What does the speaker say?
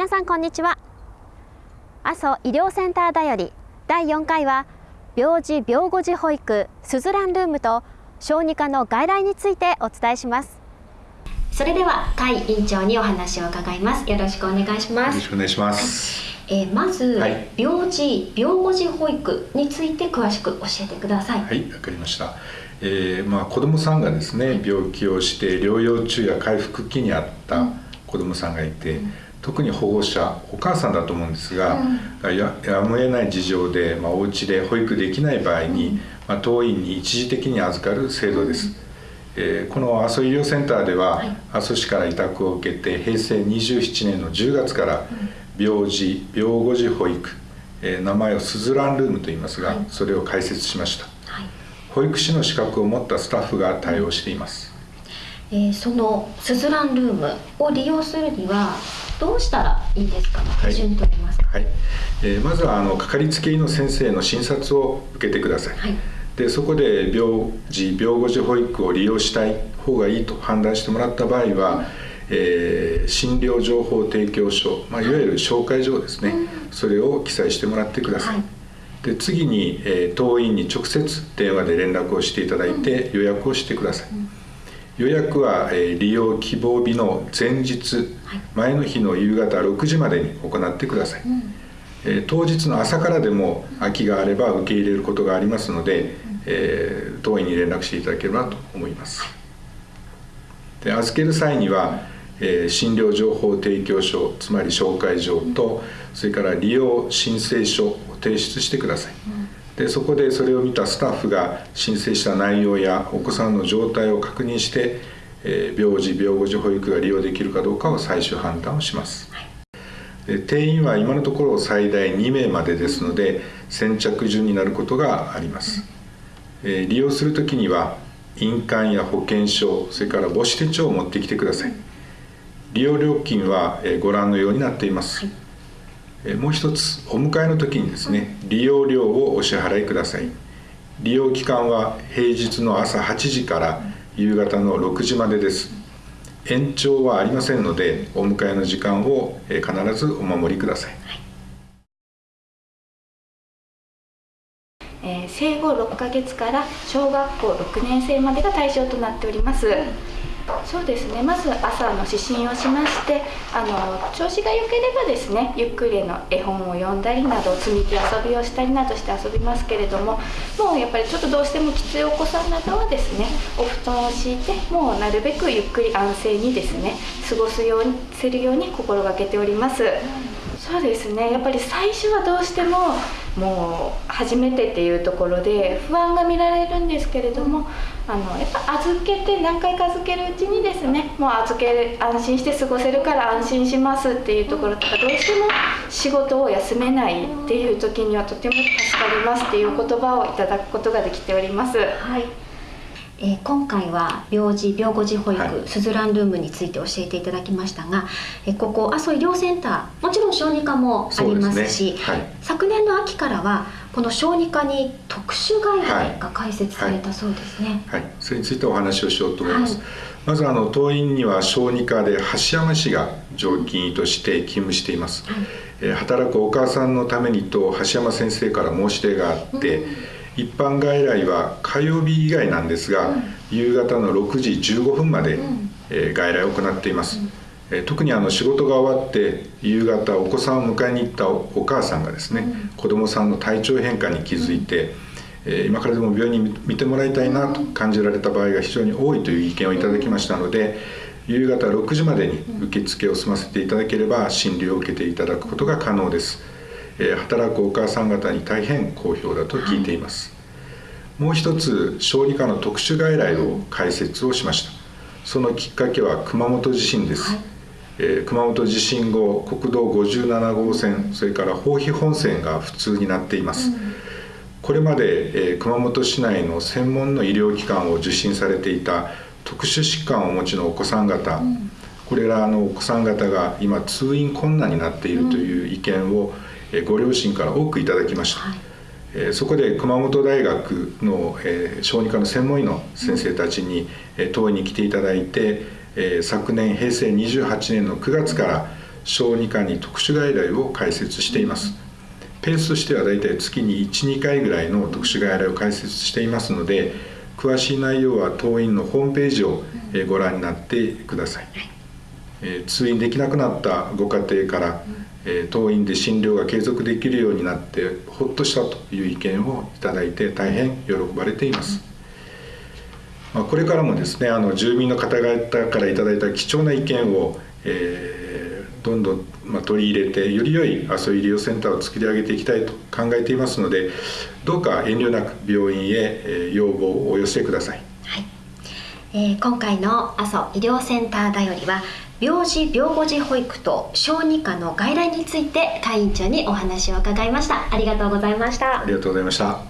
皆さんこんにちは。阿蘇医療センターだより第4回は病児病後児保育スズランルームと小児科の外来についてお伝えします。それでは甲斐院長にお話を伺います。よろしくお願いします。よろしくお願いします、えー、まず、はい。病児病後児保育について詳しく教えてください。はい、わかりました。えーまあ子供さんがですね、病気をして療養中や回復期にあった子供さんがいて、特に保護者お母さんだと思うんですが、ややむを得ない事情で、まあ、お家で保育できない場合に、まあ、当院に一時的に預かる制度です。えーこの阿蘇医療センターでは、はい。阿蘇市から委託を受けて平成27年の10月から病児病後児保育、えー名前をスズランルームと言いますが、はい。それを開設しました。はい。保育士の資格を持ったスタッフが対応していますえーそのスズランルームを利用するにはどうしたらいいですか？い。手順と言いますか。はい、えーまずはあのかかりつけ医の先生の診察を受けてください、はい。でそこで病児病後児保育を利用したい方がいいと判断してもらった場合は、えー診療情報提供書、まあ、いわゆる紹介状ですね、それを記載してもらってください。で次に、えー当院に直接電話で連絡をしていただいて予約をしてください、予約は、えー利用希望日の前日、はい。前の日の夕方6時までに行ってください、えー当日の朝からでも空きがあれば受け入れることがありますので、えー当院に連絡していただければと思います。で預ける際には、えー診療情報提供書つまり紹介状とそれから利用申請書を提出してください、でそこでそれを見たスタッフが申請した内容やお子さんの状態を確認して、えー病児病後児保育が利用できるかどうかを最終判断をします、で定員は今のところ最大2名までですので先着順になることがあります、えー利用するときには印鑑や保険証それから母子手帳を持ってきてください。利用料金はえーご覧のようになっています、えーもう一つお迎えの時にですね利用料をお支払いください。利用期間は平日の朝8時から夕方の6時までです。延長はありませんのでお迎えの時間を必ずお守りください。えー生後6ヶ月から小学校6年生までが対象となっております、そうですね。まず朝の指針をしましてあの調子が良ければですねゆっくりの絵本を読んだりなど積み木遊びをしたりなどして遊びますけれどももうやっぱりちょっとどうしてもきついお子さんなどはですねお布団を敷いてもうなるべくゆっくり安静にですね過ごすようにするように心がけております、そうですね。やっぱり最初はどうしてももう初めてっていうところで不安が見られるんですけれどもあのやっぱ預けて何回か預けるうちにですねもう預ける安心して過ごせるから安心しますっていうところとかどうしても仕事を休めないっていう時にはとても助かりますっていう言葉をいただくことができております。はい、えー今回は病児病後児保育、はい。スズランルームについて教えていただきましたが、えーここ阿蘇医療センターもちろん小児科もありますしね。はい。昨年の秋からはこの小児科に特殊外来が開設されたそうですね。はい、それについてお話をしようと思います。はい。まずあの当院には小児科で橋山氏が常勤医として勤務しています。はい。えー働くお母さんのためにと橋山先生から申し出があって、一般外来は火曜日以外なんですが、夕方の6時15分まで、えー外来を行っています。えー特にあの仕事が終わって夕方お子さんを迎えに行ったおお母さんがですね、子どもさんの体調変化に気づいて、えー今からでも病院に見てもらいたいなと感じられた場合が非常に多いという意見をいただきましたので夕方6時までに受付を済ませていただければ診療を受けていただくことが可能です、えー働くお母さん方に大変好評だと聞いています、もう一つ小児科の特殊外来を開設をしました。そのきっかけは熊本地震です、えー熊本地震後国道57号線それから豊肥本線が普通になっています、これまで、えー熊本市内の専門の医療機関を受診されていた特殊疾患をお持ちのお子さん方、これらのお子さん方が今通院困難になっているという意見を、えーご両親から多くいただきました、はい。えーそこで熊本大学の、えー小児科の専門医の先生たちに、えー当院に来ていただいて、えー昨年平成28年の9月から小児科に特殊外来を開設しています。ペースとしてはだいたい月に12回ぐらいの特殊外来を開設していますので詳しい内容は当院のホームページをご覧になってください、え通院できなくなったご家庭から、え当院で診療が継続できるようになってほっとしたという意見をいただいて大変喜ばれています、まあ、これからもですねあの住民の方々からいただいた貴重な意見を、えー、どんどん、ま取り入れてより良い阿蘇医療センターを作り上げていきたいと考えていますのでどうか遠慮なく病院へ、え要望をお寄せください、はい。えー、今回の阿蘇医療センターだよりは病児病後児保育と小児科の外来について会員長にお話を伺いました。ありがとうございました。ありがとうございました。